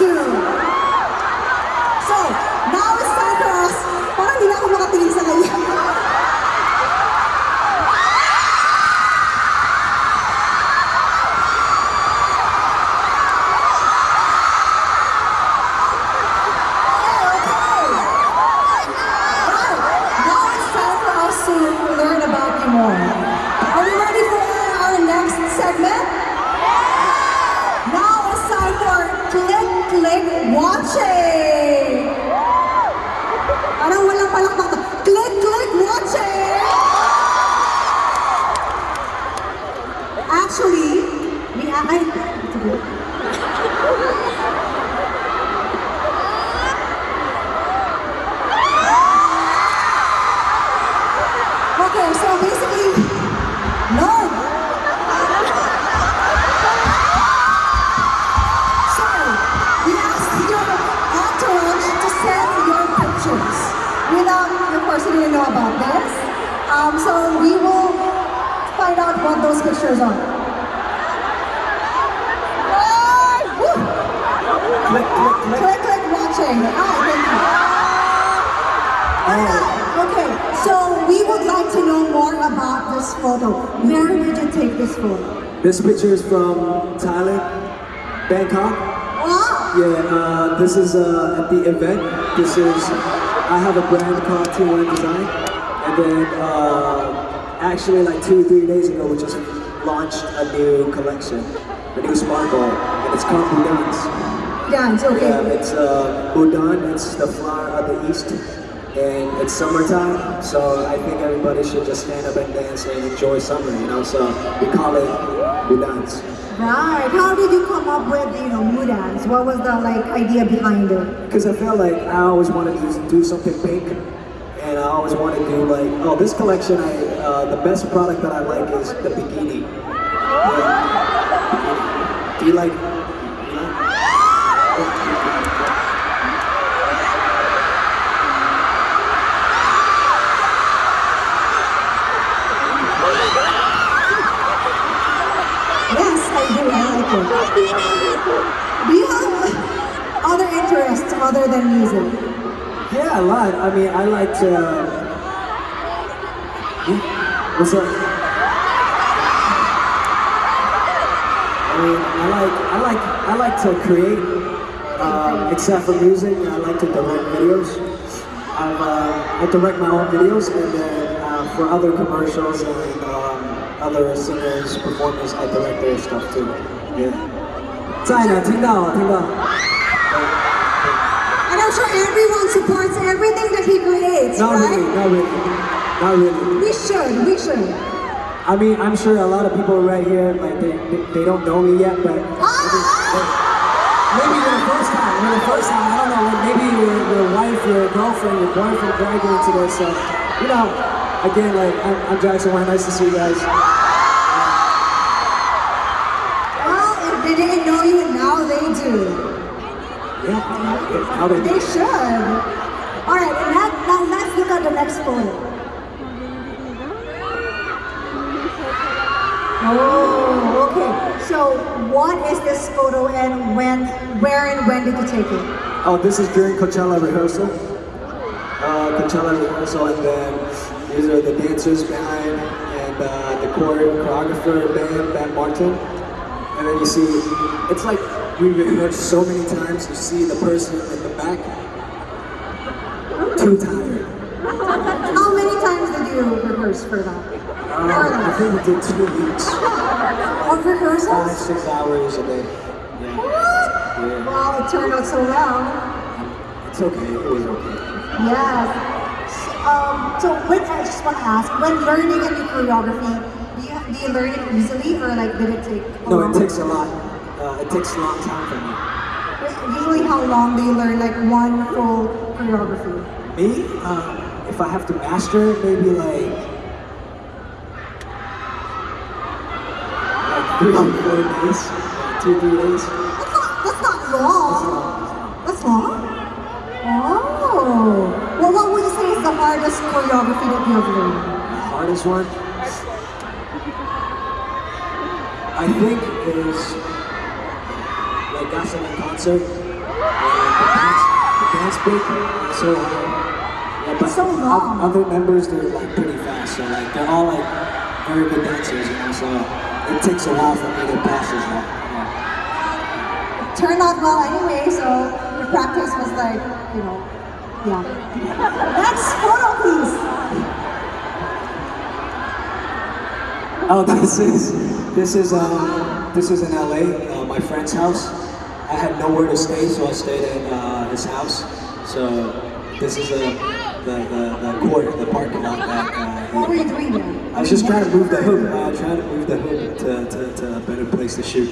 two. We ay, Okay, so basically, no. So, we asked your entourage to send your pictures. Without, of course, you didn't know about this. Um, so we will find out what those pictures are. Click, click, click. Click, click, watching. Ah, thank you. Okay, so we would like to know more about this photo. Where did you take this photo? This picture is from Thailand, Bangkok. Wow! Yeah, uh, this is uh, at the event. This is, I have a brand called Team Wang Design. And then uh, actually like two, or three days ago, we just launched a new collection, a new sparkle, and it's called Udans. It's okay. Yeah, it's uh, it's the flower of the east. And it's summertime, so I think everybody should just stand up and dance and enjoy summer, you know? So we call it Udans. Right. How did you come up with, you know, Mudans? What was the like idea behind it? Because I felt like I always wanted to do something pink, and I always wanted to do like, oh, this collection, I uh, the best product that I like is the bikini. Yeah. Do you like? you like- Yes, I do. I like it. Do you have other interests other than music? Yeah, a lot. I mean, I like to. What's up? I mean, I like, I like, I like to create. Um, except for music, I like to direct videos. I've, uh, I direct my own videos, and then uh, for other commercials and um, other singers, performers, I direct their stuff too. Yeah. 在呢，听到了，听到。 And I'm sure everyone supports everything that he creates, Not really, right? not really, not really. We should, we should. I mean, I'm sure a lot of people right here, like they, they, they don't know me yet, but maybe, you're the first time. You're the first time. I don't know. Maybe your, your wife, your girlfriend, your boyfriend dragged you into this. So, you know, again, like I'm, I'm Jackson Wang. Nice to see you guys. Well, if they didn't know you, now they do. Yeah. They They should. All right, and that, now let's look at the next photo. Oh, okay. So, what is this photo, and when, where, and when did you take it? Oh, this is during Coachella rehearsal. Uh, Coachella rehearsal, and then these are the dancers behind, and uh, the choreographer, band, Band Martin. And then you see, it's like we rehearsed so many times, you see the person in the back, too tired. How many times did you rehearse for that? Um, I think we did two weeks, Of five, six hours a day. Yeah. What? Yeah. Wow, it turned out so well. It's okay, it was okay. Yes. Um, so when I just want to ask, when learning a new choreography, do you, do you learn it easily or like did it take? a No, long- it takes a lot. Uh, it takes a long time for me. Usually, how long do you learn like one full choreography? Me, um, if I have to master it, maybe like three or four days, two three days. That's not, that's not long. That's long. Oh. Well, what would you say is the hardest choreography that you have learned? The hardest one, I think, is like gasoline concert. the dance, the dance break so hard. Yeah, but So. Other members, they're like pretty fast, so like they're all like very good dancers, you know. So it takes a while for me to pass as well. Yeah. Turned out well anyway, so your practice was like, you know, yeah. Next photo, please. Oh, this is this is um this is in LA, uh, my friend's house. I had nowhere to stay, so I stayed at uh, his house. So this is a the, the, the court, the parking lot that What uh, were you doing there? I was just trying to move the hoop. Uh, trying to move the hoop to, to, to a better place to shoot.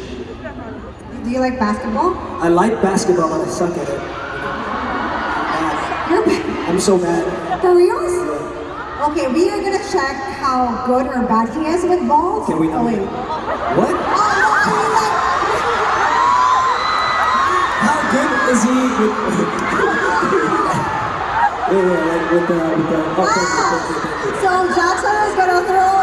Do you like basketball? I like basketball, but I suck at it. You're I'm so bad. for reals? Okay, we are gonna check how good or bad he is with balls. Can we? Oh wait. What? Oh, I mean like, How good is he with? Yeah, yeah, like with the with the. Oh, thank you, thank you, thank you. So Jackson is gonna throw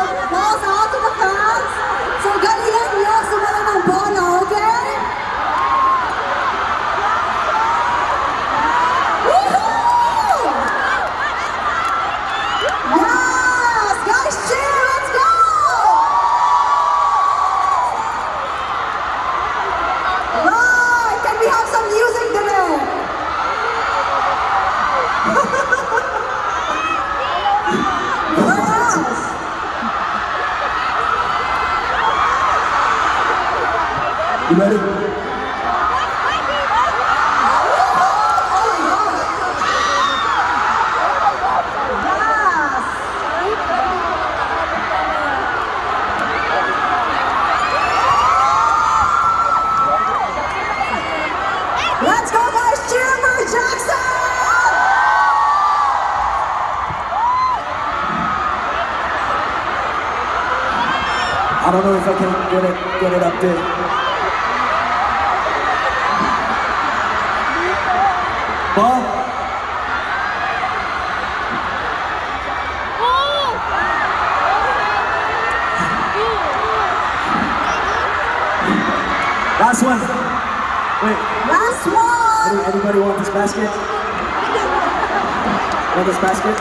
You ready? Let's go, guys! Cheer for Jackson! I don't know if I can get it get it up there. Ball. Last one. Wait. Last one! Any, anybody want this basket? Want this basket?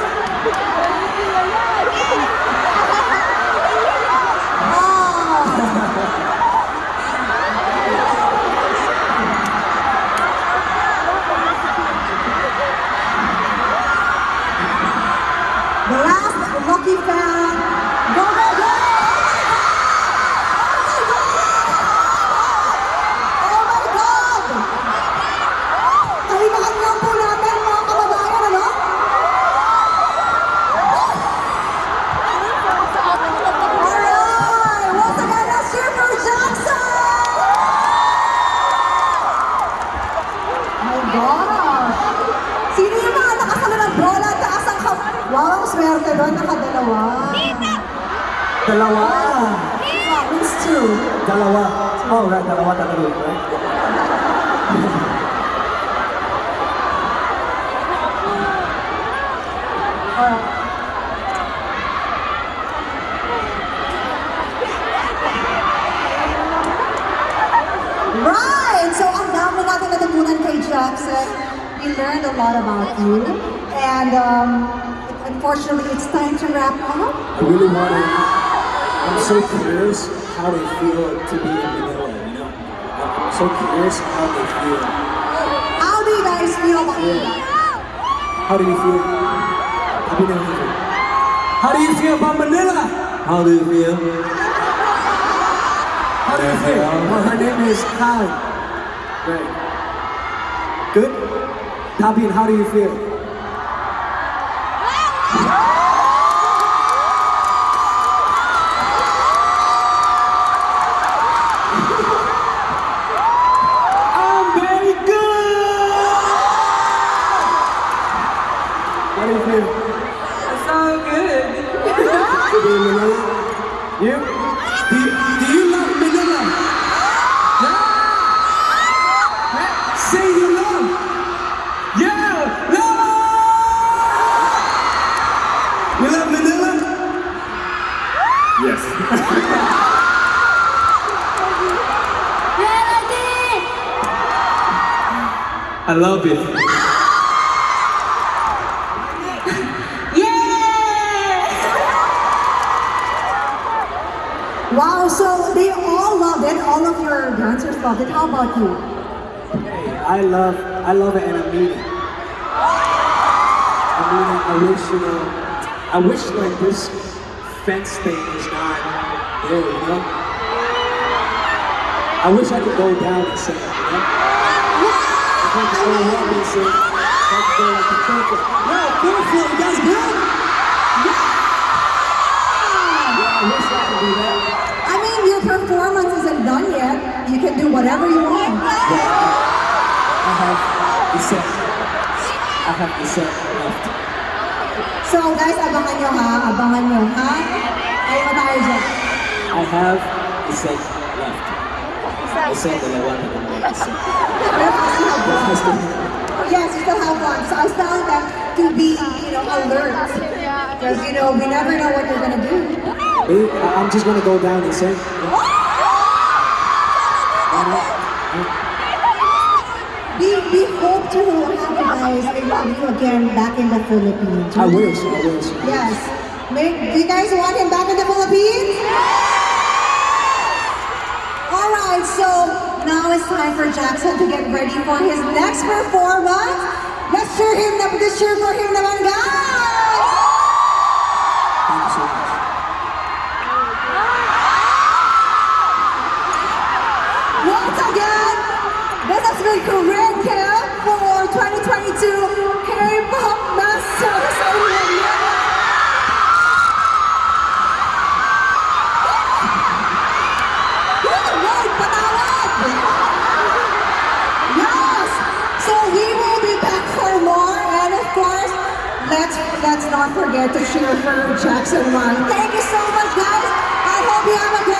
Dalawa. Oh, right. Dalawa yun, right? Right! So, ang dami natin natutunan kay Jackson. We learned a lot about you. And um, unfortunately, it's time to wrap up. I really want to. I'm so curious how they feel to be in Manila, you know? I'm so curious how they feel. How do you guys feel about it? How do you feel? Happy New Year. How do you feel about Manila? How do you feel? How do you feel? Well, her name is Han. Right. Good? Tabin, how do you feel? you Manila? You? Do you, do you love Manila? Yeah. Say you love. Yeah. Love. You love Manila? Yes. I love it. Wow, so they all loved it. All of your dancers loved it. How about you? Hey, I love, I love it, and I mean it. I mean it. I wish, you know, I wish like this fence thing is not there, you know. I wish I could go down and sing, you know. I could go up and sing, I could go like the church. Yo, beautiful, you guys good? Yeah, I wish I could do that. I mean, your performance isn't done yet. You can do whatever you want. I have the set. I have the set left. So guys, abangan nyo ha. Abangan nyo ha. Ay, tayo dyan. I have the set left. I said dalawa na lang yung set. Pero I still have one. That's the Yes, you still have one. So I was telling them to be, you know, alert. Because, you know, we never know what you're gonna do. Eh, I- I'm just gonna go down and sing. We, we hope to have you guys have you again back in the Philippines. I wish, I wish. Yes. Make, do you guys want him back in the Philippines? Yes! Alright, so now it's time for Jackson to get ready for his next performance. Let's cheer him up, let's cheer for him naman, guys! not forget to share for Jackson Wang. Thank you so much, guys. I hope you have a good